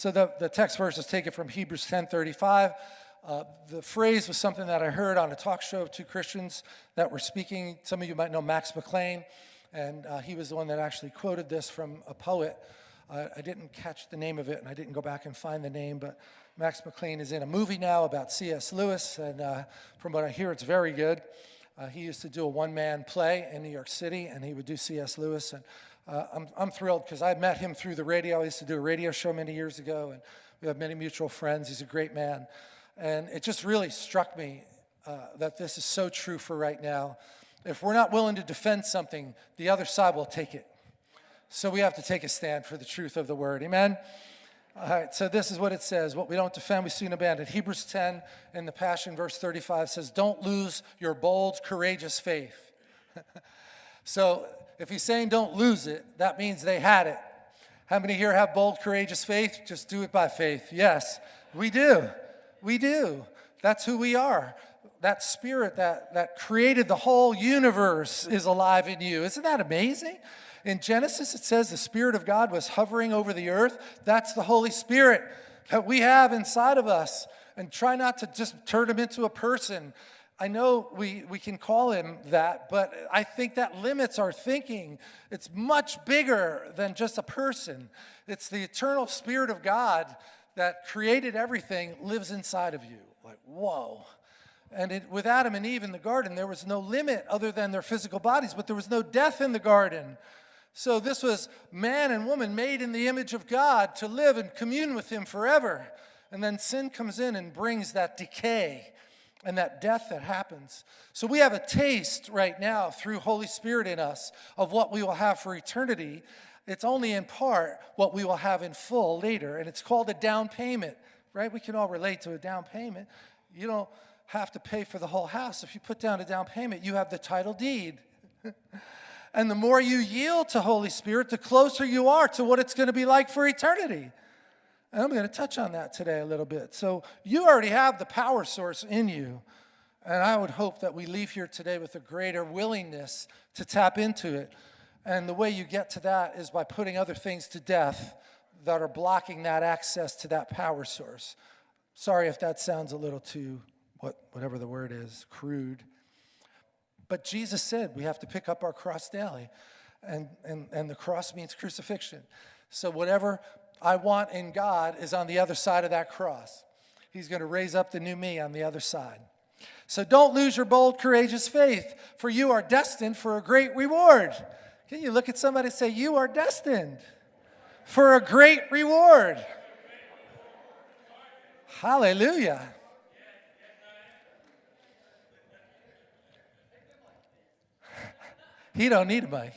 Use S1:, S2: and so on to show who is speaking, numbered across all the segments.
S1: So the, the text verse is taken from Hebrews 10:35. Uh, the phrase was something that I heard on a talk show of two Christians that were speaking. Some of you might know Max McLean, and uh, he was the one that actually quoted this from a poet. Uh, I didn't catch the name of it, and I didn't go back and find the name, but Max McLean is in a movie now about C.S. Lewis, and uh, from what I hear, it's very good. Uh, he used to do a one-man play in New York City, and he would do C.S. Lewis, and uh, I'm, I'm thrilled because I met him through the radio. I used to do a radio show many years ago, and we have many mutual friends. He's a great man. And it just really struck me uh, that this is so true for right now. If we're not willing to defend something, the other side will take it. So we have to take a stand for the truth of the word. Amen? All right, so this is what it says. What we don't defend, we soon abandon. Hebrews 10 in the Passion, verse 35 says, Don't lose your bold, courageous faith. so if he's saying don't lose it, that means they had it. How many here have bold, courageous faith? Just do it by faith. Yes, we do. We do. That's who we are. That spirit that, that created the whole universe is alive in you. Isn't that amazing? In Genesis, it says the Spirit of God was hovering over the earth. That's the Holy Spirit that we have inside of us. And try not to just turn him into a person. I know we, we can call him that, but I think that limits our thinking. It's much bigger than just a person. It's the eternal Spirit of God that created everything lives inside of you. Like, whoa. And it, with Adam and Eve in the garden, there was no limit other than their physical bodies, but there was no death in the garden. So this was man and woman made in the image of God to live and commune with him forever. And then sin comes in and brings that decay and that death that happens. So we have a taste right now through Holy Spirit in us of what we will have for eternity. It's only in part what we will have in full later, and it's called a down payment, right? We can all relate to a down payment. You don't have to pay for the whole house. If you put down a down payment, you have the title deed. and the more you yield to Holy Spirit, the closer you are to what it's going to be like for eternity. And I'm going to touch on that today a little bit. So you already have the power source in you. And I would hope that we leave here today with a greater willingness to tap into it. And the way you get to that is by putting other things to death that are blocking that access to that power source. Sorry if that sounds a little too, what, whatever the word is, crude. But Jesus said we have to pick up our cross daily. And, and, and the cross means crucifixion. So whatever I want in God is on the other side of that cross. He's going to raise up the new me on the other side. So don't lose your bold, courageous faith, for you are destined for a great reward. Can you look at somebody and say, You are destined for a great reward? Hallelujah. he don't need a mic.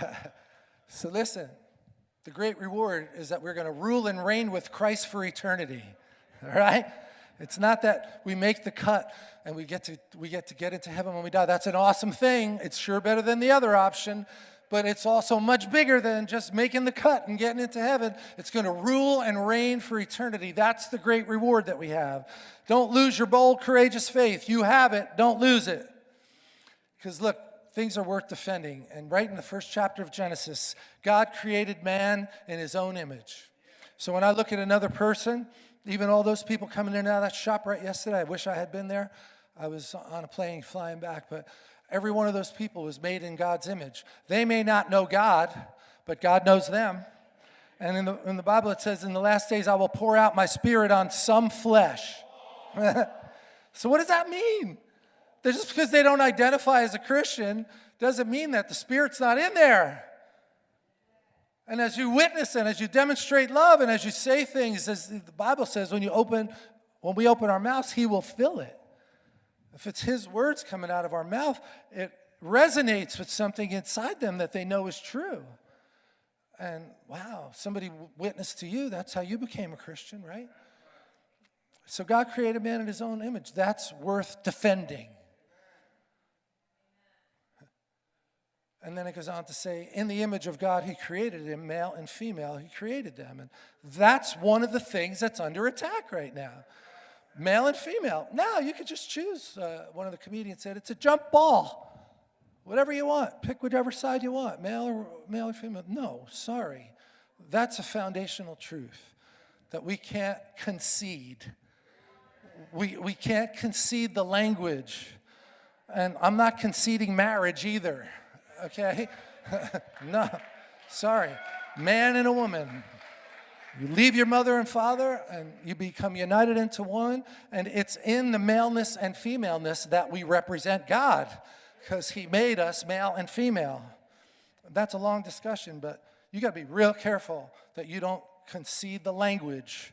S1: so listen, the great reward is that we're going to rule and reign with Christ for eternity. All right? It's not that we make the cut and we get to we get to get into heaven when we die. That's an awesome thing. It's sure better than the other option, but it's also much bigger than just making the cut and getting into heaven. It's going to rule and reign for eternity. That's the great reward that we have. Don't lose your bold, courageous faith. You have it. Don't lose it. Because look, things are worth defending. And right in the first chapter of Genesis, God created man in his own image. So when I look at another person, even all those people coming in and out of that shop right yesterday, I wish I had been there. I was on a plane flying back, but every one of those people was made in God's image. They may not know God, but God knows them. And in the, in the Bible it says, in the last days I will pour out my spirit on some flesh. so what does that mean? Just because they don't identify as a Christian doesn't mean that the spirit's not in there. And as you witness and as you demonstrate love and as you say things, as the Bible says, when you open, when we open our mouths, He will fill it. If it's His words coming out of our mouth, it resonates with something inside them that they know is true. And wow, somebody witnessed to you, that's how you became a Christian, right? So God created man in His own image. That's worth defending. And then it goes on to say, in the image of God, he created him, male and female, he created them. And that's one of the things that's under attack right now. Male and female. Now you could just choose. Uh, one of the comedians said, it's a jump ball. Whatever you want. Pick whichever side you want, male or, male or female. No, sorry. That's a foundational truth that we can't concede. We, we can't concede the language. And I'm not conceding marriage either, okay? no, sorry. Man and a woman. You leave your mother and father and you become united into one, and it's in the maleness and femaleness that we represent God because He made us male and female. That's a long discussion, but you got to be real careful that you don't concede the language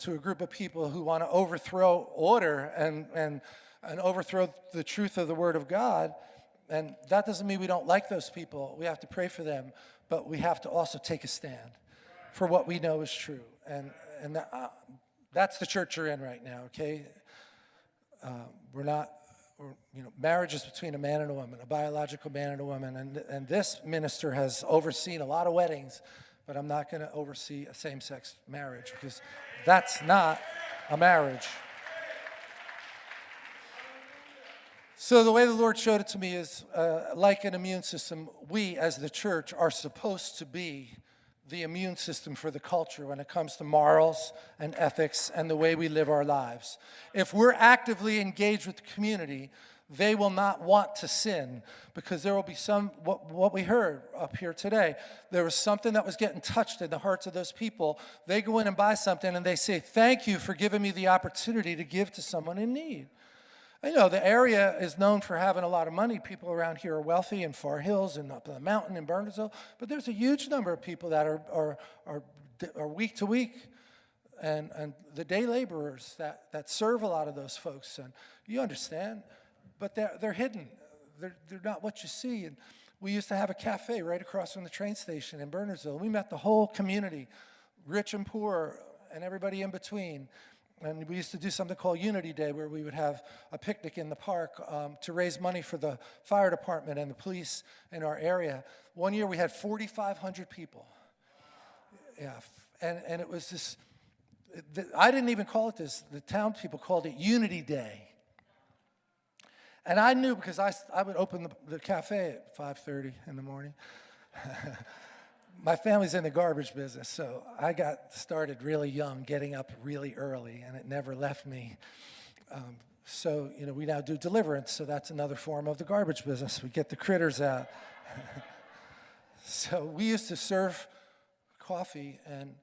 S1: to a group of people who want to overthrow order and, and, and overthrow the truth of the Word of God. And that doesn't mean we don't like those people. We have to pray for them, but we have to also take a stand for what we know is true. And, and that, uh, that's the church you're in right now, okay? Uh, we're not, we're, you know, marriage is between a man and a woman, a biological man and a woman. And, and this minister has overseen a lot of weddings, but I'm not going to oversee a same sex marriage because that's not a marriage. So the way the Lord showed it to me is uh, like an immune system, we as the church are supposed to be the immune system for the culture when it comes to morals and ethics and the way we live our lives. If we're actively engaged with the community, they will not want to sin because there will be some, what, what we heard up here today, there was something that was getting touched in the hearts of those people. They go in and buy something and they say, thank you for giving me the opportunity to give to someone in need. I know the area is known for having a lot of money. People around here are wealthy in Far Hills and up in the mountain in Bernardsville, but there's a huge number of people that are, are, are, are week to week and, and the day laborers that, that serve a lot of those folks. And you understand, but they're, they're hidden. They're, they're not what you see. And we used to have a cafe right across from the train station in Bernardsville. We met the whole community, rich and poor, and everybody in between. And we used to do something called Unity Day where we would have a picnic in the park um, to raise money for the fire department and the police in our area. One year we had 4,500 people. Yeah, and, and it was this, I didn't even call it this, the town people called it Unity Day. And I knew because I, I would open the, the cafe at 5.30 in the morning. my family's in the garbage business, so I got started really young, getting up really early, and it never left me. Um, so, you know, we now do deliverance, so that's another form of the garbage business. We get the critters out. so we used to serve coffee, and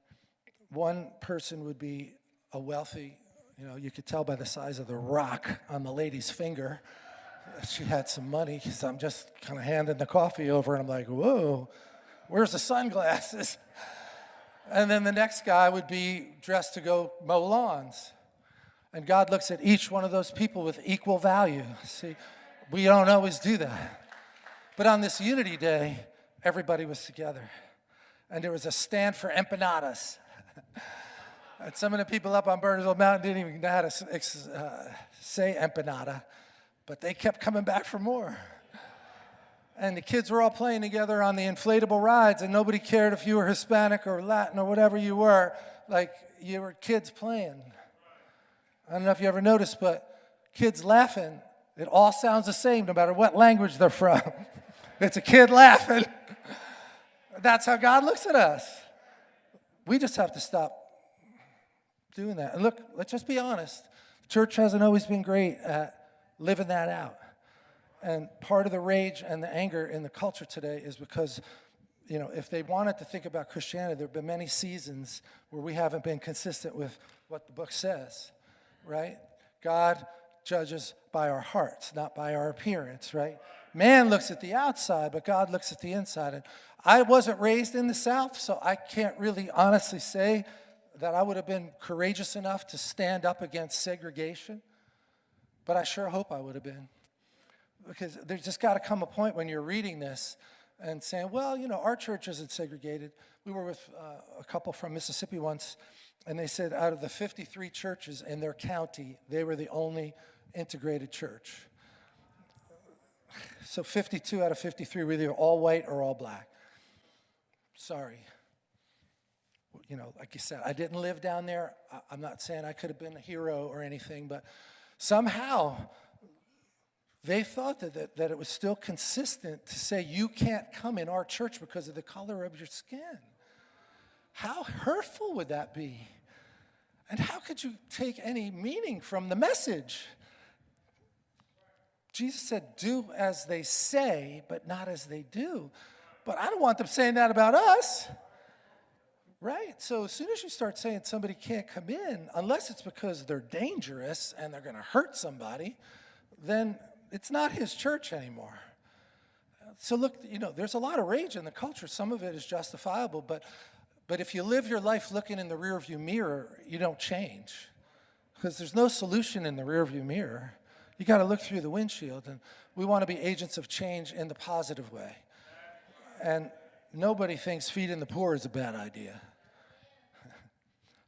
S1: one person would be a wealthy, you know, you could tell by the size of the rock on the lady's finger. She had some money, so I'm just kind of handing the coffee over, and I'm like, whoa, Where's the sunglasses? And then the next guy would be dressed to go mow lawns. And God looks at each one of those people with equal value. See, we don't always do that. But on this Unity Day, everybody was together. And there was a stand for empanadas. and some of the people up on Bernardsville Mountain didn't even know how to uh, say empanada, but they kept coming back for more and the kids were all playing together on the inflatable rides and nobody cared if you were Hispanic or Latin or whatever you were, like you were kids playing. I don't know if you ever noticed, but kids laughing, it all sounds the same no matter what language they're from. it's a kid laughing. That's how God looks at us. We just have to stop doing that. And look, let's just be honest. The church hasn't always been great at living that out. And part of the rage and the anger in the culture today is because, you know, if they wanted to think about Christianity, there have been many seasons where we haven't been consistent with what the book says, right? God judges by our hearts, not by our appearance, right? Man looks at the outside, but God looks at the inside. And I wasn't raised in the South, so I can't really honestly say that I would have been courageous enough to stand up against segregation, but I sure hope I would have been because there's just got to come a point when you're reading this and saying, well, you know, our church isn't segregated. We were with uh, a couple from Mississippi once, and they said out of the 53 churches in their county, they were the only integrated church. So 52 out of 53 were either all white or all black. Sorry. You know, like you said, I didn't live down there. I'm not saying I could have been a hero or anything, but somehow they thought that, that, that, it was still consistent to say you can't come in our church because of the color of your skin. how hurtful would that be? And how could you take any meaning from the message? Jesus said, Do as they say, but not as they do. But I don't want them saying that about us. Right? So as soon as you start saying somebody can't come in, unless it's because they're dangerous and they're going to hurt somebody, then it's not his church anymore. So look, you know, there's a lot of rage in the culture. Some of it is justifiable, but but if you live your life looking in the rearview mirror, you don't change. Because there's no solution in the rearview mirror. You got to look through the windshield, and we want to be agents of change in the positive way. And nobody thinks feeding the poor is a bad idea.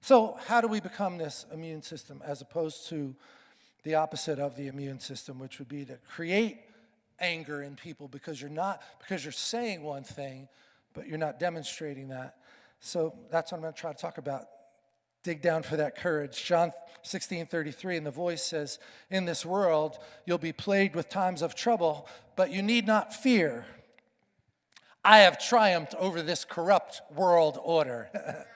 S1: so, how do we become this immune system as opposed to the opposite of the immune system, which would be to create anger in people because you're not because you're saying one thing, but you're not demonstrating that. So that's what I'm going to try to talk about. Dig down for that courage. John 16, 33, and the voice says, In this world you'll be plagued with times of trouble, but you need not fear. I have triumphed over this corrupt world order.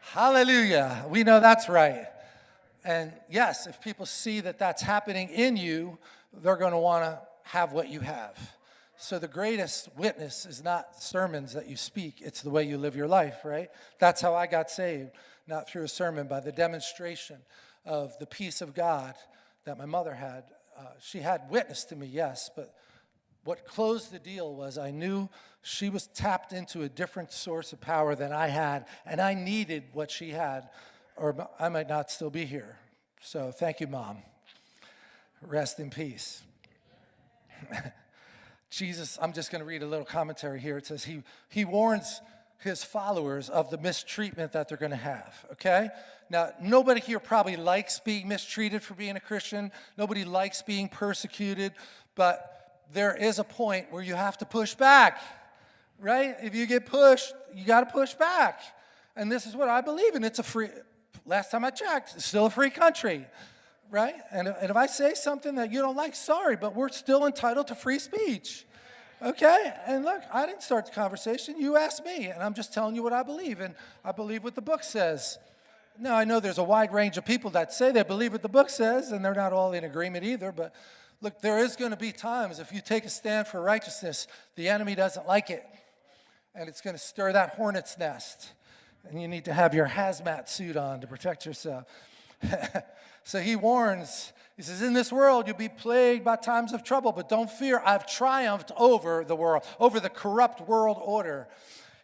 S1: Hallelujah. We know that's right. And yes, if people see that that's happening in you, they're going to want to have what you have. So the greatest witness is not sermons that you speak, it's the way you live your life, right? That's how I got saved, not through a sermon, by the demonstration of the peace of God that my mother had. Uh, she had witness to me, yes, but what closed the deal was I knew she was tapped into a different source of power than I had, and I needed what she had, or I might not still be here. So thank you, Mom. Rest in peace. Jesus, I'm just going to read a little commentary here. It says he, he warns his followers of the mistreatment that they're going to have, okay? Now, nobody here probably likes being mistreated for being a Christian. Nobody likes being persecuted, but there is a point where you have to push back, right? If you get pushed, you got to push back. And this is what I believe in. It's a free, last time I checked, it's still a free country right? And, and if I say something that you don't like, sorry, but we're still entitled to free speech. Okay? And look, I didn't start the conversation. You asked me, and I'm just telling you what I believe. And I believe what the book says. Now, I know there's a wide range of people that say they believe what the book says, and they're not all in agreement either. But look, there is going to be times if you take a stand for righteousness, the enemy doesn't like it. And it's going to stir that hornet's nest. And you need to have your hazmat suit on to protect yourself. So he warns, he says, In this world you'll be plagued by times of trouble, but don't fear, I've triumphed over the world, over the corrupt world order.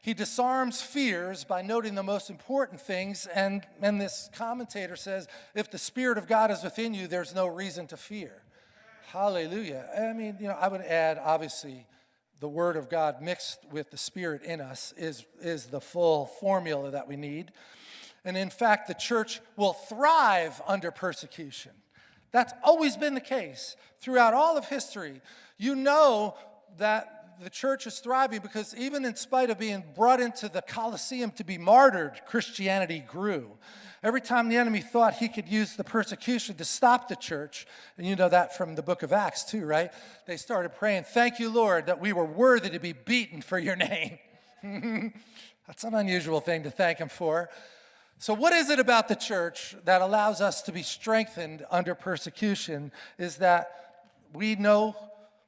S1: He disarms fears by noting the most important things, and, and this commentator says, If the Spirit of God is within you, there's no reason to fear. Hallelujah. I mean, you know, I would add, obviously, the Word of God mixed with the Spirit in us is, is the full formula that we need. And in fact, the church will thrive under persecution. That's always been the case throughout all of history. You know that the church is thriving because even in spite of being brought into the Colosseum to be martyred, Christianity grew. Every time the enemy thought he could use the persecution to stop the church, and you know that from the book of Acts too, right? They started praying, Thank you, Lord, that we were worthy to be beaten for your name. That's an unusual thing to thank him for. So, what is it about the church that allows us to be strengthened under persecution? Is that we know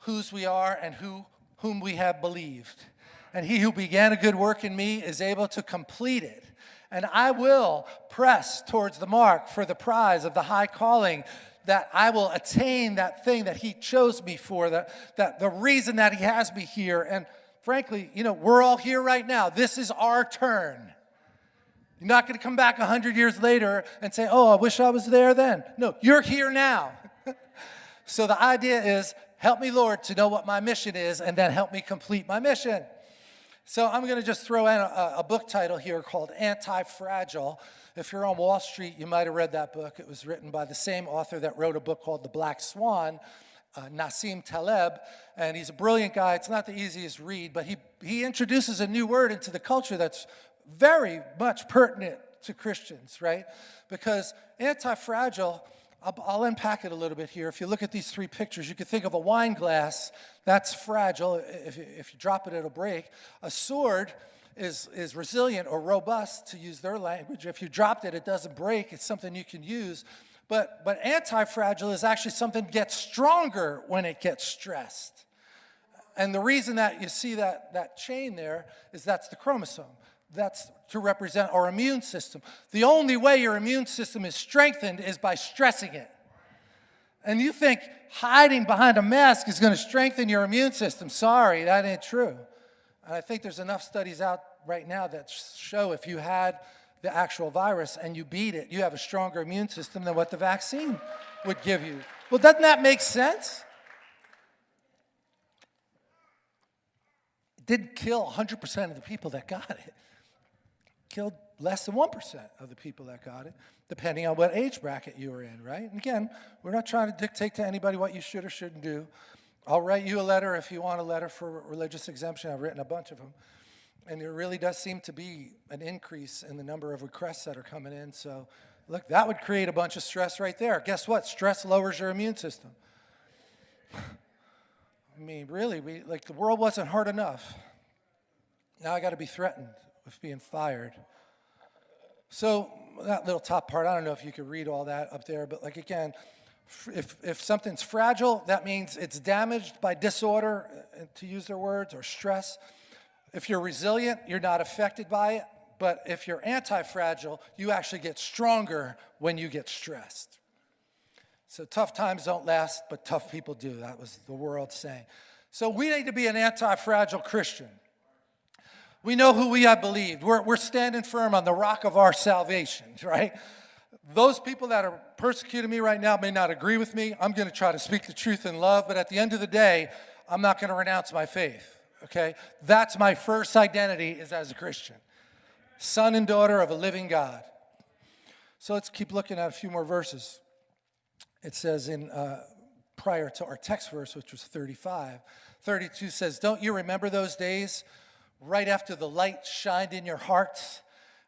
S1: whose we are and who, whom we have believed. And he who began a good work in me is able to complete it. And I will press towards the mark for the prize of the high calling that I will attain that thing that he chose me for, that, that the reason that he has me here. And frankly, you know, we're all here right now. This is our turn. You're not going to come back 100 years later and say, oh, I wish I was there then. No, you're here now. so the idea is, help me, Lord, to know what my mission is, and then help me complete my mission. So I'm going to just throw in a, a book title here called Anti-Fragile. If you're on Wall Street, you might have read that book. It was written by the same author that wrote a book called The Black Swan, uh, Nassim Taleb, and he's a brilliant guy. It's not the easiest read, but he, he introduces a new word into the culture that's very much pertinent to Christians, right? Because anti-fragile, I'll, I'll, unpack it a little bit here. If you look at these three pictures, you could think of a wine glass, that's fragile. If you, if you drop it, it'll break. A sword is, is resilient or robust, to use their language. If you dropped it, it doesn't break. It's something you can use. But, but anti-fragile is actually something that gets stronger when it gets stressed. And the reason that you see that, that chain there is that's the chromosome. That's to represent our immune system. The only way your immune system is strengthened is by stressing it. And you think hiding behind a mask is going to strengthen your immune system. Sorry, that ain't true. And I think there's enough studies out right now that show if you had the actual virus and you beat it, you have a stronger immune system than what the vaccine would give you. Well, doesn't that make sense? It didn't kill 100% of the people that got it. it. Killed less than 1% of the people that got it, depending on what age bracket you were in, right? And again, we're not trying to dictate to anybody what you should or shouldn't do. I'll write you a letter if you want a letter for religious exemption. I've written a bunch of them. And there really does seem to be an increase in the number of requests that are coming in. So, look, that would create a bunch of stress right there. Guess what? Stress lowers your immune system. I mean, really, we, like the world wasn't hard enough. Now I got to be threatened with being fired. So that little top part, I don't know if you could read all that up there, but like again, if, if something's fragile, that means it's damaged by disorder, uh, to use their words, or stress. If you're resilient, you're not affected by it. But if you're anti-fragile, you actually get stronger when you get stressed. So tough times don't last, but tough people do. That was the world saying. So we need to be an anti-fragile Christian. We know who we have believed. We're, we're standing firm on the rock of our salvation, right? Those people that are persecuting me right now may not agree with me. I'm going to try to speak the truth in love, but at the end of the day, I'm not going to renounce my faith, okay? That's my first identity is as a Christian. Son and daughter of a living God. So let's keep looking at a few more verses. It says in, uh, prior to our text verse, which was 35, 32 says, Don't you remember those days right after the light shined in your hearts?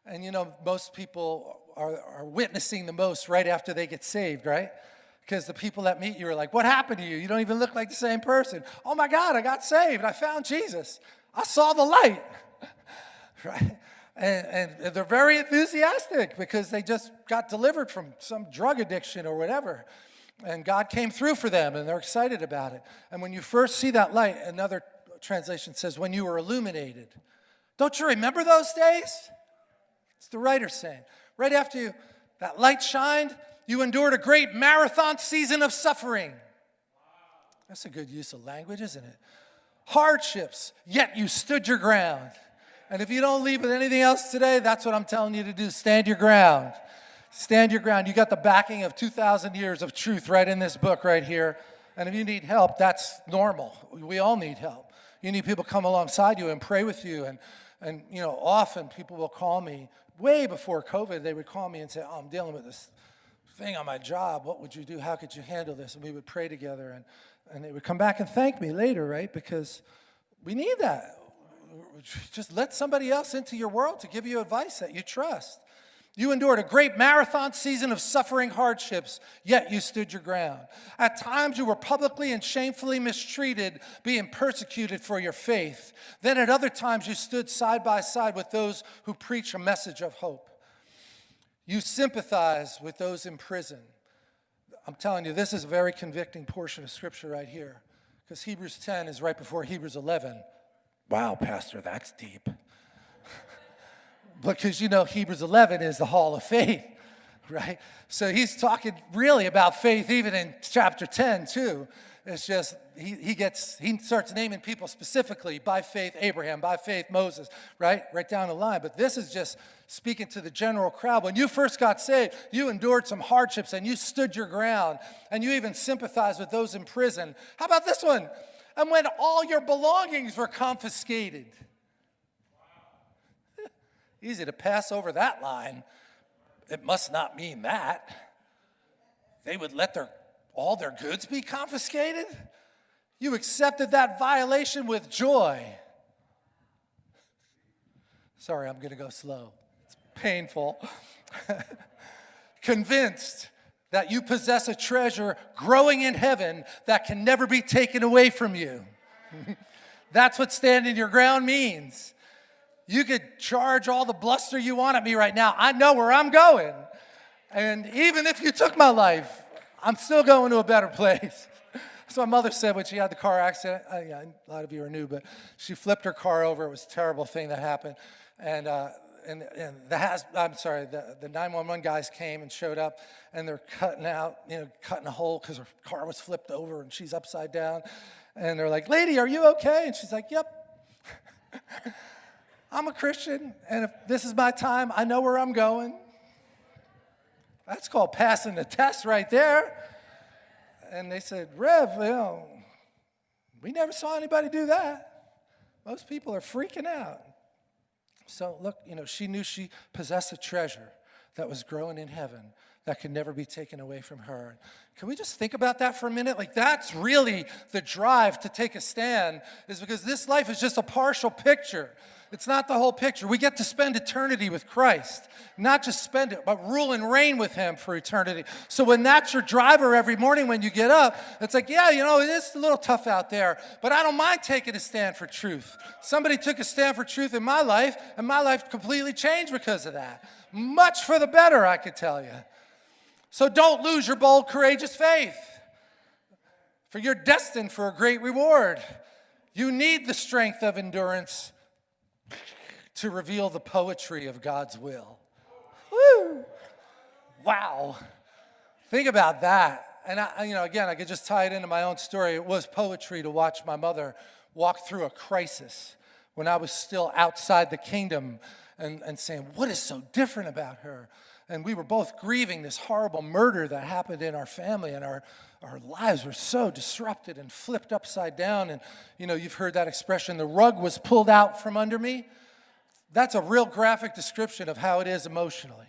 S1: And you know, most people are, are witnessing the most right after they get saved, right? Because the people that meet you are like, what happened to you? You don't even look like the same person. Oh my God, I got saved. I found Jesus. I saw the light, right? And, and, they're very enthusiastic because they just got delivered from some drug addiction or whatever. And God came through for them and they're excited about it. And when you first see that light, another translation says, when you were illuminated. Don't you remember those days? It's the writer saying. Right after you, that light shined, you endured a great marathon season of suffering. That's a good use of language, isn't it? Hardships, yet you stood your ground. And if you don't leave with anything else today, that's what I'm telling you to do. Stand your ground. Stand your ground. You got the backing of 2,000 years of truth right in this book right here. And if you need help, that's normal. We all need help. You need people come alongside you and pray with you. And, and you know, often people will call me way before COVID, they would call me and say, oh, I'm dealing with this thing on my job. What would you do? How could you handle this? And we would pray together. And, and they would come back and thank me later, right? Because we need that. Just let somebody else into your world to give you advice that you trust. You endured a great marathon season of suffering hardships, yet you stood your ground. At times you were publicly and shamefully mistreated, being persecuted for your faith. Then at other times you stood side by side with those who preach a message of hope. You sympathize with those in prison. I'm telling you, this is a very convicting portion of scripture right here, because Hebrews 10 is right before Hebrews 11. Wow, Pastor, that's deep because you know Hebrews 11 is the hall of faith, right? So he's talking really about faith even in chapter 10 too. It's just, he, he gets, he starts naming people specifically by faith Abraham, by faith Moses, right? Right down the line. But this is just speaking to the general crowd. When you first got saved, you endured some hardships and you stood your ground and you even sympathized with those in prison. How about this one? And when all your belongings were confiscated. Easy to pass over that line. It must not mean that. They would let their, all their goods be confiscated? You accepted that violation with joy. Sorry, I'm going to go slow. It's painful. Convinced that you possess a treasure growing in heaven that can never be taken away from you. That's what standing your ground means. You could charge all the bluster you want at me right now. I know where I'm going. And even if you took my life, I'm still going to a better place. So my mother said when she had the car accident, uh, yeah, a lot of you are new, but she flipped her car over. It was a terrible thing that happened. And, uh, and, and the has, I'm sorry, the, the 911 guys came and showed up and they're cutting out, you know, cutting a hole because her car was flipped over and she's upside down. And they're like, lady, are you okay? And she's like, yep. I'm a Christian, and if this is my time, I know where I'm going. That's called passing the test right there. And they said, Rev, you know, we never saw anybody do that. Most people are freaking out. So look, you know, she knew she possessed a treasure that was growing in heaven that can never be taken away from her. Can we just think about that for a minute? Like that's really the drive to take a stand is because this life is just a partial picture. It's not the whole picture. We get to spend eternity with Christ, not just spend it, but rule and reign with Him for eternity. So when that's your driver every morning when you get up, it's like, yeah, you know, it is a little tough out there, but I don't mind taking a stand for truth. Somebody took a stand for truth in my life, and my life completely changed because of that. Much for the better, I could tell you. So don't lose your bold, courageous faith, for you're destined for a great reward. You need the strength of endurance to reveal the poetry of God's will. Woo! Wow. Think about that. And I, you know, again, I could just tie it into my own story. It was poetry to watch my mother walk through a crisis when I was still outside the kingdom and, and saying, what is so different about her? And we were both grieving this horrible murder that happened in our family, and our, our lives were so disrupted and flipped upside down. And, you know, you've heard that expression, the rug was pulled out from under me. That's a real graphic description of how it is emotionally.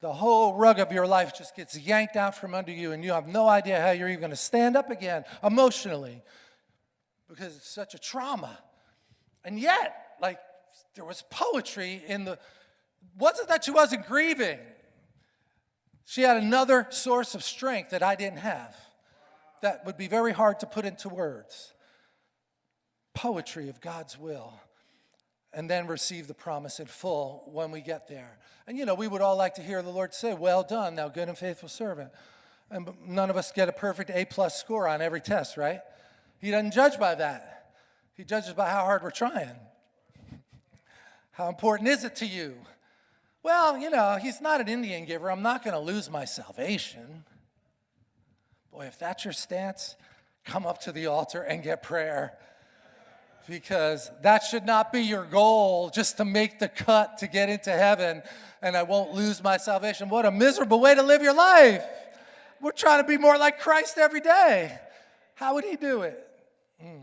S1: The whole rug of your life just gets yanked out from under you, and you have no idea how you're even going to stand up again emotionally because it's such a trauma. And yet, like, there was poetry in the, wasn't that she wasn't grieving. She had another source of strength that I didn't have that would be very hard to put into words. Poetry of God's will and then receive the promise in full when we get there. And you know, we would all like to hear the Lord say, well done, thou good and faithful servant. And none of us get a perfect A plus score on every test, right? He doesn't judge by that. He judges by how hard we're trying. How important is it to you? Well, you know, he's not an Indian giver. I'm not going to lose my salvation. Boy, if that's your stance, come up to the altar and get prayer because that should not be your goal just to make the cut to get into heaven and I won't lose my salvation. What a miserable way to live your life. We're trying to be more like Christ every day. How would he do it? Mm.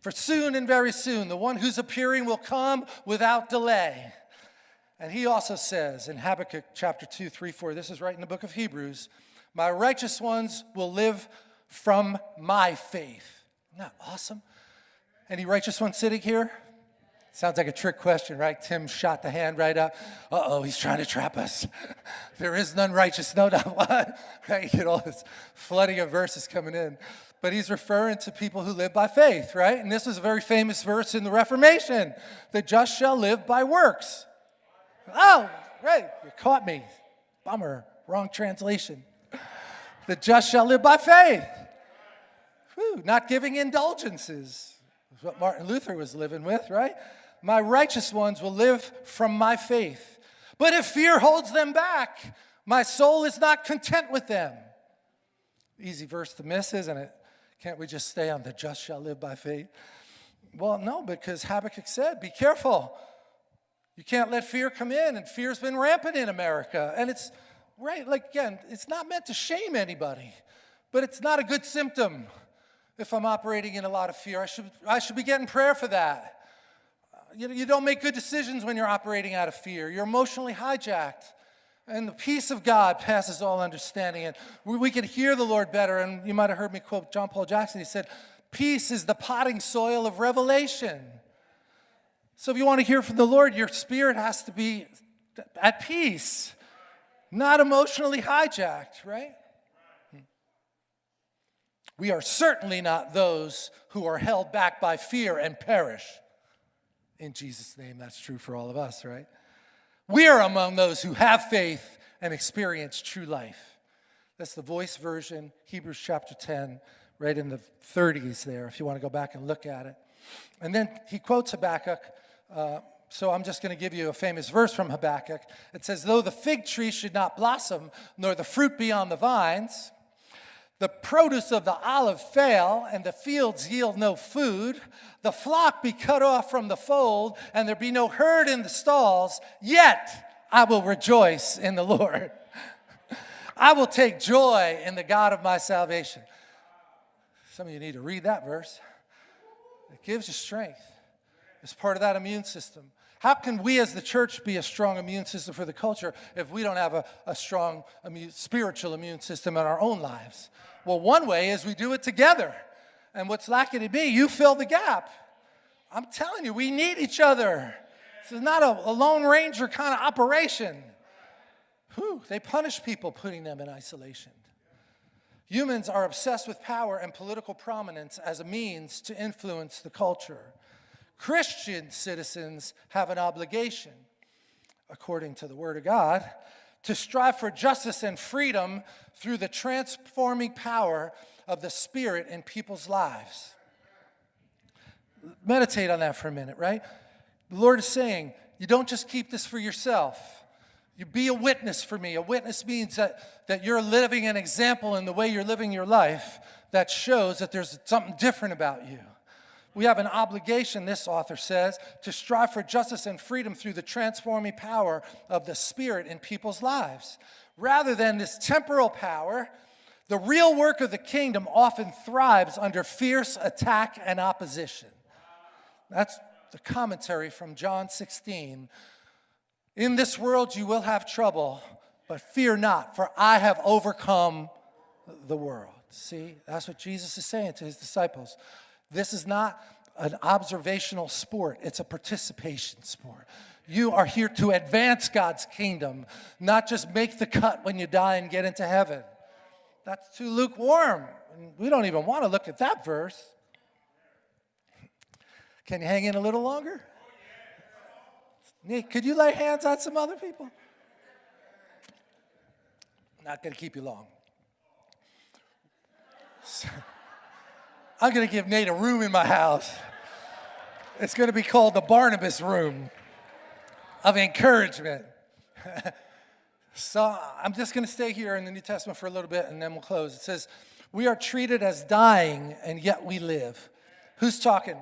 S1: For soon and very soon, the one who's appearing will come without delay. And he also says in Habakkuk chapter 2, 3, 4, this is right in the book of Hebrews, my righteous ones will live from my faith. Isn't that awesome? Any righteous ones sitting here? Sounds like a trick question, right? Tim shot the hand right up. Uh-oh, he's trying to trap us. there is none righteous, no doubt. What? right? You get all this flooding of verses coming in. But he's referring to people who live by faith, right? And this is a very famous verse in the Reformation. The just shall live by works. Oh, right, you caught me. Bummer, wrong translation. The just shall live by faith. Whew, not giving indulgences what Martin Luther was living with, right? My righteous ones will live from my faith. But if fear holds them back, my soul is not content with them. Easy verse to miss, isn't it? Can't we just stay on the just shall live by faith? Well, no, because Habakkuk said, be careful. You can't let fear come in, and fear's been rampant in America. And it's, right, like, again, it's not meant to shame anybody, but it's not a good symptom if I'm operating in a lot of fear. I should, I should be getting prayer for that. You, you don't make good decisions when you're operating out of fear. You're emotionally hijacked. And the peace of God passes all understanding. And we, we can hear the Lord better. And you might have heard me quote John Paul Jackson. He said, Peace is the potting soil of revelation. So if you want to hear from the Lord, your spirit has to be at peace, not emotionally hijacked, right? We are certainly not those who are held back by fear and perish. In Jesus' name, that's true for all of us, right? We are among those who have faith and experience true life. That's the voice version, Hebrews chapter 10, right in the 30s there, if you want to go back and look at it. And then he quotes Habakkuk. Uh, so I'm just going to give you a famous verse from Habakkuk. It says, Though the fig tree should not blossom, nor the fruit be on the vines, the produce of the olive fail, and the fields yield no food, the flock be cut off from the fold, and there be no herd in the stalls, yet I will rejoice in the Lord. I will take joy in the God of my salvation. Some of you need to read that verse. It gives you strength. It's part of that immune system. How can we as the church be a strong immune system for the culture if we don't have a, a strong immune, spiritual immune system in our own lives? Well, one way is we do it together. And what's lacking to be, you fill the gap. I'm telling you, we need each other. This is not a, a Lone Ranger kind of operation. Whew, they punish people putting them in isolation. Humans are obsessed with power and political prominence as a means to influence the culture. Christian citizens have an obligation, according to the Word of God, to strive for justice and freedom through the transforming power of the Spirit in people's lives. Meditate on that for a minute, right? The Lord is saying, you don't just keep this for yourself. You be a witness for me. A witness means that, that you're living an example in the way you're living your life that shows that there's something different about you. We have an obligation, this author says, to strive for justice and freedom through the transforming power of the Spirit in people's lives. Rather than this temporal power, the real work of the kingdom often thrives under fierce attack and opposition. That's the commentary from John 16. In this world you will have trouble, but fear not, for I have overcome the world. See, that's what Jesus is saying to his disciples. This is not an observational sport, it's a participation sport. You are here to advance God's kingdom, not just make the cut when you die and get into heaven. That's too lukewarm. We don't even want to look at that verse. Can you hang in a little longer? Nick, could you lay hands on some other people? Not going to keep you long. I'm going to give Nate a room in my house. It's going to be called the Barnabas Room of Encouragement. so I'm just going to stay here in the New Testament for a little bit and then we'll close. It says, We are treated as dying and yet we live. Who's talking?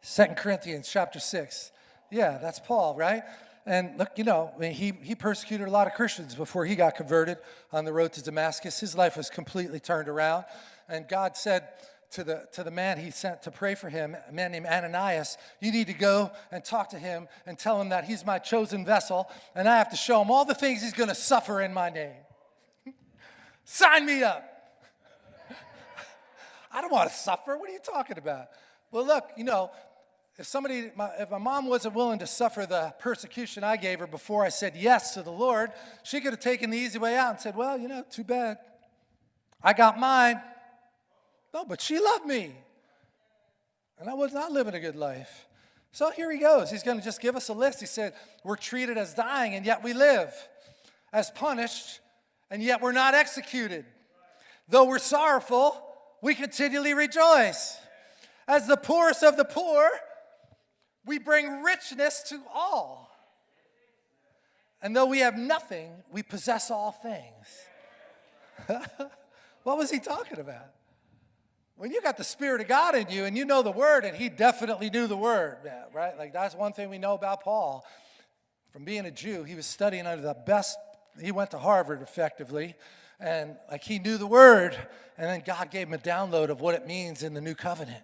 S1: Second Corinthians chapter 6. Yeah, that's Paul, right? And look, you know, he, he persecuted a lot of Christians before he got converted on the road to Damascus. His life was completely turned around. And God said to the, to the man he sent to pray for him, a man named Ananias, you need to go and talk to him and tell him that he's my chosen vessel and I have to show him all the things he's going to suffer in my name. Sign me up. I don't want to suffer. What are you talking about? Well, look, you know, if somebody, my, if my mom wasn't willing to suffer the persecution I gave her before I said yes to the Lord, she could have taken the easy way out and said, well, you know, too bad. I got mine. No, but she loved me. And I was not living a good life. So here he goes. He's going to just give us a list. He said, We're treated as dying, and yet we live, as punished, and yet we're not executed. Though we're sorrowful, we continually rejoice. As the poorest of the poor, we bring richness to all. And though we have nothing, we possess all things. what was he talking about? When you got the Spirit of God in you and you know the Word, and he definitely knew the Word, right? Like that's one thing we know about Paul. From being a Jew, he was studying under the best, he went to Harvard effectively, and like he knew the Word, and then God gave him a download of what it means in the new covenant.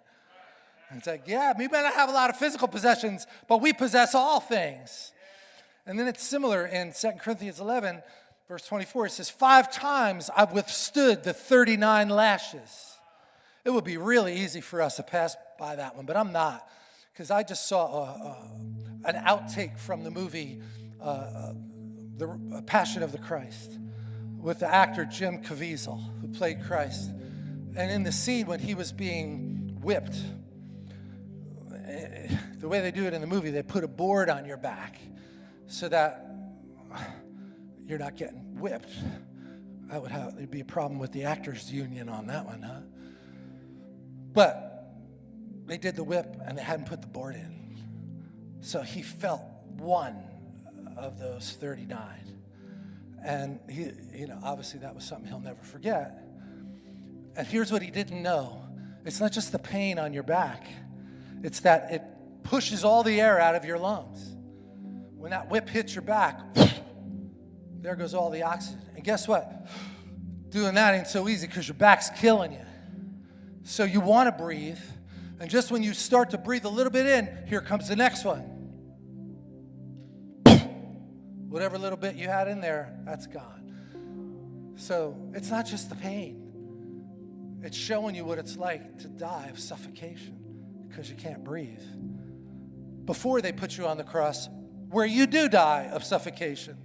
S1: And it's like, yeah, we may not have a lot of physical possessions, but we possess all things. And then it's similar in 2 Corinthians 11, verse 24. It says, Five times I've withstood the 39 lashes. It would be really easy for us to pass by that one, but I'm not, because I just saw a, a, an outtake from the movie uh, uh, The Passion of the Christ with the actor Jim Caviezel, who played Christ. And in the scene when he was being whipped, eh, the way they do it in the movie, they put a board on your back so that you're not getting whipped. That would have, there'd be a problem with the actors union on that one, huh? But they did the whip and they hadn't put the board in. So he felt one of those 39. And he, you know, obviously that was something he'll never forget. And here's what he didn't know. It's not just the pain on your back. It's that it pushes all the air out of your lungs. When that whip hits your back, there goes all the oxygen. And guess what? Doing that ain't so easy because your back's killing you. So you want to breathe. And just when you start to breathe a little bit in, here comes the next one. Whatever little bit you had in there, that's gone. So it's not just the pain, it's showing you what it's like to die of suffocation because you can't breathe. Before they put you on the cross, where you do die of suffocation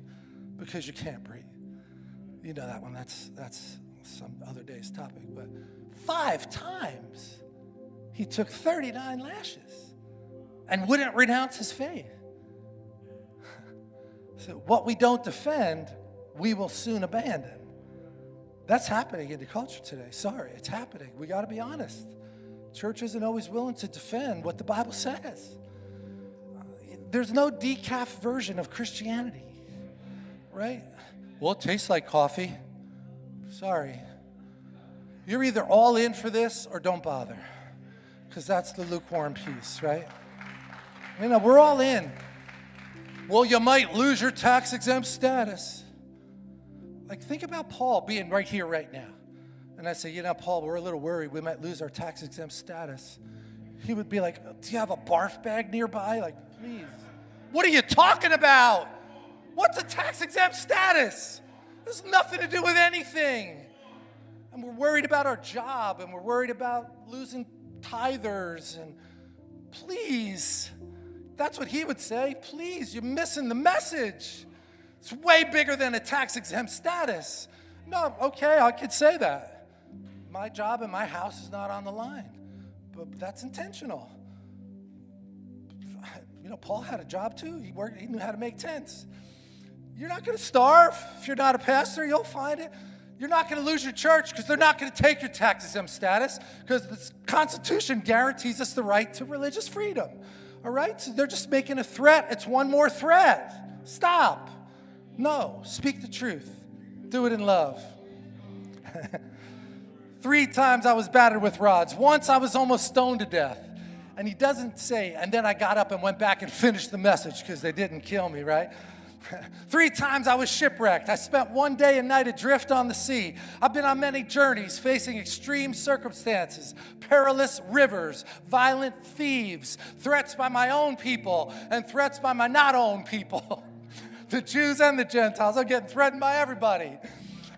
S1: because you can't breathe. You know that one, that's, that's some other day's topic, but five times he took 39 lashes and wouldn't renounce his faith. so, what we don't defend, we will soon abandon. That's happening in the culture today. Sorry, it's happening. We got to be honest. Church isn't always willing to defend what the Bible says. There's no decaf version of Christianity, right? Well, it tastes like coffee. Sorry. You're either all in for this or don't bother, because that's the lukewarm piece, right? You know, we're all in. Well, you might lose your tax exempt status. Like, think about Paul being right here, right now. And I say, you know, Paul, we're a little worried we might lose our tax exempt status. He would be like, do you have a barf bag nearby? Like, please. What are you talking about? What's a tax exempt status? Has nothing to do with anything. And we're worried about our job and we're worried about losing tithers. And please, that's what he would say. Please, you're missing the message. It's way bigger than a tax exempt status. No, okay, I could say that. My job and my house is not on the line, but that's intentional. You know, Paul had a job too. He worked, he knew how to make tents. You're not going to starve if you're not a pastor, you'll find it. You're not going to lose your church because they're not going to take your tax exempt status because the Constitution guarantees us the right to religious freedom. All right? So they're just making a threat. It's one more threat. Stop. No, speak the truth. Do it in love. Three times I was battered with rods. Once I was almost stoned to death. And he doesn't say, and then I got up and went back and finished the message because they didn't kill me, right? Three times I was shipwrecked. I spent one day and night adrift on the sea. I've been on many journeys facing extreme circumstances, perilous rivers, violent thieves, threats by my own people, and threats by my not own people. the Jews and the Gentiles. I'm getting threatened by everybody.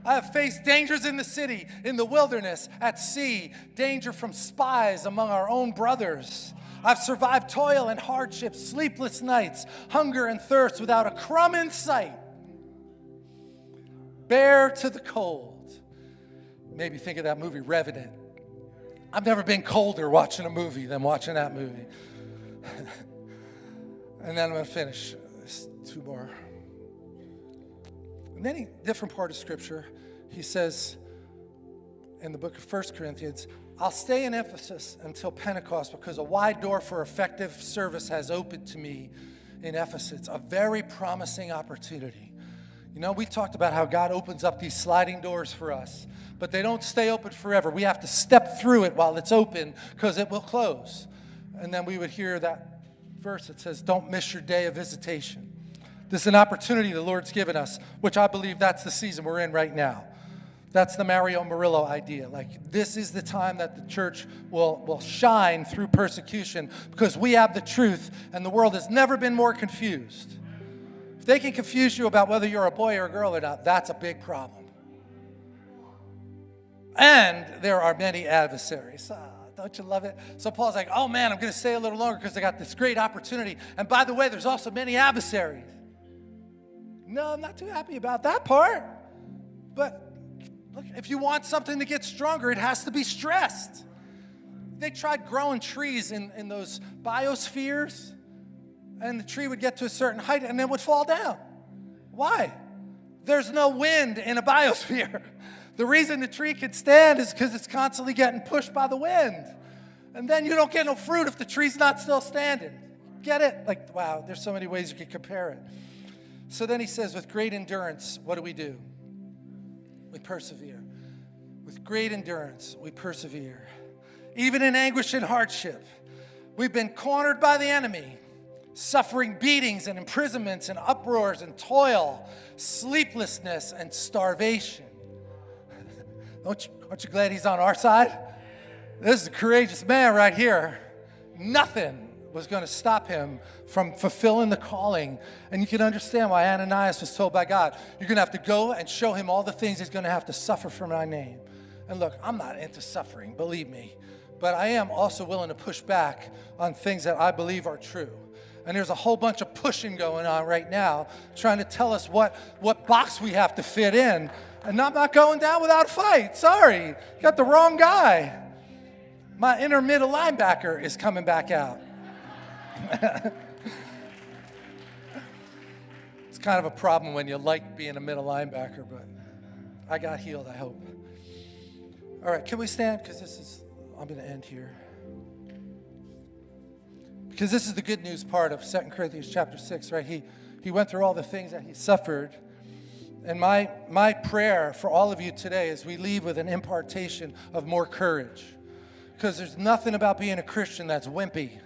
S1: I have faced dangers in the city, in the wilderness, at sea, danger from spies among our own brothers. I've survived toil and hardship, sleepless nights, hunger and thirst without a crumb in sight. Bare to the cold. Maybe think of that movie, Revenant. I've never been colder watching a movie than watching that movie. and then I'm going to finish. two more. In any different part of Scripture, he says in the book of First Corinthians, I'll stay in Ephesus until Pentecost because a wide door for effective service has opened to me in Ephesus. It's a very promising opportunity. You know, we talked about how God opens up these sliding doors for us, but they don't stay open forever. We have to step through it while it's open because it will close. And then we would hear that verse that says, Don't miss your day of visitation. This is an opportunity the Lord's given us, which I believe that's the season we're in right now. That's the Mario Murillo idea. Like, this is the time that the church will, will shine through persecution because we have the truth and the world has never been more confused. If they can confuse you about whether you're a boy or a girl or not, that's a big problem. And there are many adversaries. Ah, don't you love it? So Paul's like, oh man, I'm going to stay a little longer because I got this great opportunity. And by the way, there's also many adversaries. No, I'm not too happy about that part. But look, if you want something to get stronger, it has to be stressed. they tried growing trees in, in those biospheres, and the tree would get to a certain height and then would fall down. Why? There's no wind in a biosphere. The reason the tree can stand is because it's constantly getting pushed by the wind. And then you don't get no fruit if the tree's not still standing. Get it? Like, wow, there's so many ways you could compare it. So then he says, with great endurance, what do we do? We persevere. With great endurance, we persevere. Even in anguish and hardship, we've been cornered by the enemy, suffering beatings and imprisonments and uproars and toil, sleeplessness and starvation. Don't you, aren't you glad he's on our side? This is a courageous man right here. Nothing was going to stop him from fulfilling the calling. And you can understand why Ananias was told by God, You're going to have to go and show him all the things he's going to have to suffer for my name. And look, I'm not into suffering, believe me. But I am also willing to push back on things that I believe are true. And there's a whole bunch of pushing going on right now, trying to tell us what, what box we have to fit in. And I'm not going down without a fight. Sorry, you got the wrong guy. My inner middle linebacker is coming back out. it's kind of a problem when you like being a middle linebacker, but I got healed, I hope. All right, can we stand? Because this is, I'm going to end here. Because this is the good news part of Second Corinthians chapter 6, right? He, he went through all the things that he suffered. And my, my prayer for all of you today is we leave with an impartation of more courage. Because there's nothing about being a Christian that's wimpy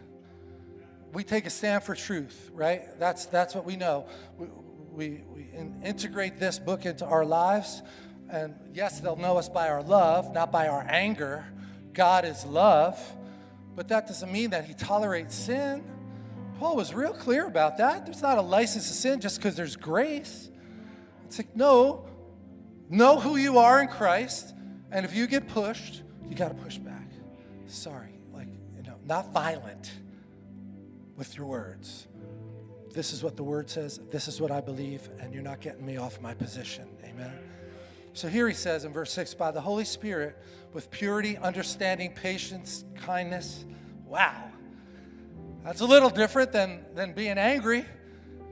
S1: we take a stand for truth, right? That's, that's what we know. We, we, we in, integrate this book into our lives. And yes, they'll know us by our love, not by our anger. God is love. But that doesn't mean that he tolerates sin. Paul was real clear about that. There's not a license to sin just because there's grace. It's like, no, know who you are in Christ. And if you get pushed, you got to push back. Sorry, like, you know, not violent with your words. This is what the word says. This is what I believe, and you're not getting me off my position. Amen. So here he says in verse 6 by the Holy Spirit, with purity, understanding, patience, kindness. Wow. That's a little different than, than being angry.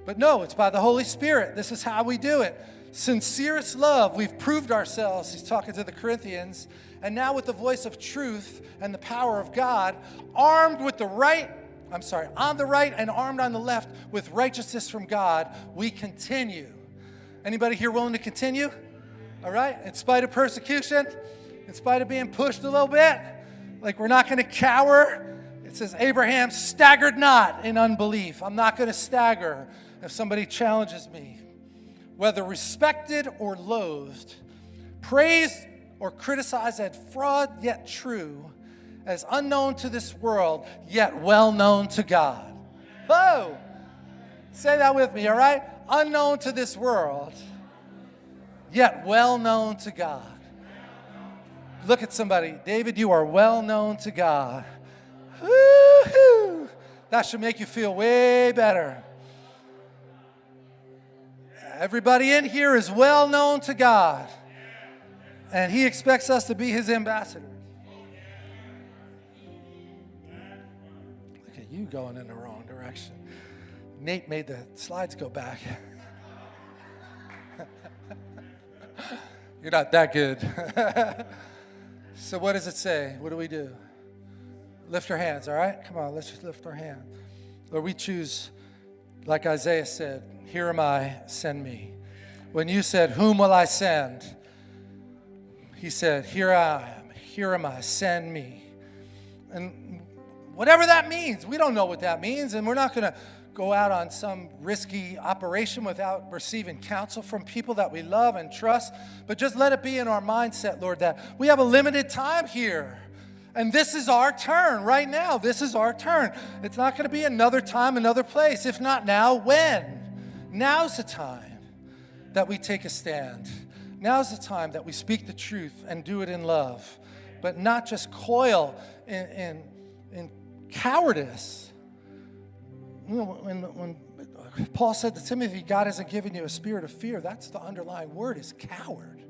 S1: But no, it's by the Holy Spirit. This is how we do it. Sincerest love, we've proved ourselves. He's talking to the Corinthians. And now, with the voice of truth and the power of God, armed with the right I'm sorry, on the right and armed on the left with righteousness from God, we continue. Anybody here willing to continue? All right? In spite of persecution, in spite of being pushed a little bit, like we're not going to cower. It says, Abraham staggered not in unbelief. I'm not going to stagger if somebody challenges me. Whether respected or loathed, praised or criticized as fraud yet true, as unknown to this world, yet well known to God. Oh, say that with me, all right? Unknown to this world, yet well known to God. Look at somebody. David, you are well known to God. Woo-hoo. That should make you feel way better. Everybody in here is well known to God, and He expects us to be His ambassadors. You going in the wrong direction. Nate made the slides go back. You're not that good. so, what does it say? What do we do? Lift our hands, all right? Come on, let's just lift our hand. Lord, we choose, like Isaiah said, Here am I, send me. When you said, Whom will I send? He said, Here I am, here am I, send me. And Whatever that means. We don't know what that means, and we're not going to go out on some risky operation without receiving counsel from people that we love and trust. But just let it be in our mindset, Lord, that we have a limited time here. And this is our turn right now. This is our turn. It's not going to be another time, another place. If not now, when? Now's the time that we take a stand. Now's the time that we speak the truth and do it in love, but not just coil in, in, in cowardice. You know, when, when Paul said to Timothy, God hasn't given you a spirit of fear, that's the underlying word is coward.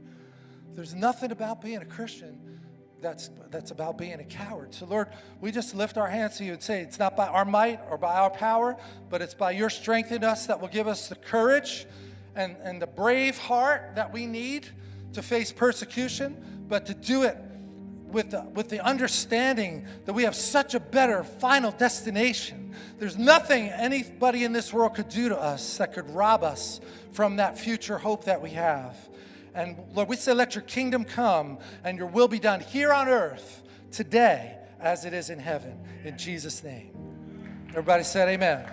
S1: There's nothing about being a Christian that's, that's about being a coward. So, Lord, we just lift our hands to you and say, it's not by our might or by our power, but it's by your strength in us that will give us the courage and, and the brave heart that we need to face persecution, but to do it with the, with the understanding that we have such a better final destination. There's nothing anybody in this world could do to us that could rob us from that future hope that we have. And Lord, we say, let your kingdom come and your will be done here on earth today as it is in heaven. In Jesus' name. Everybody said, Amen.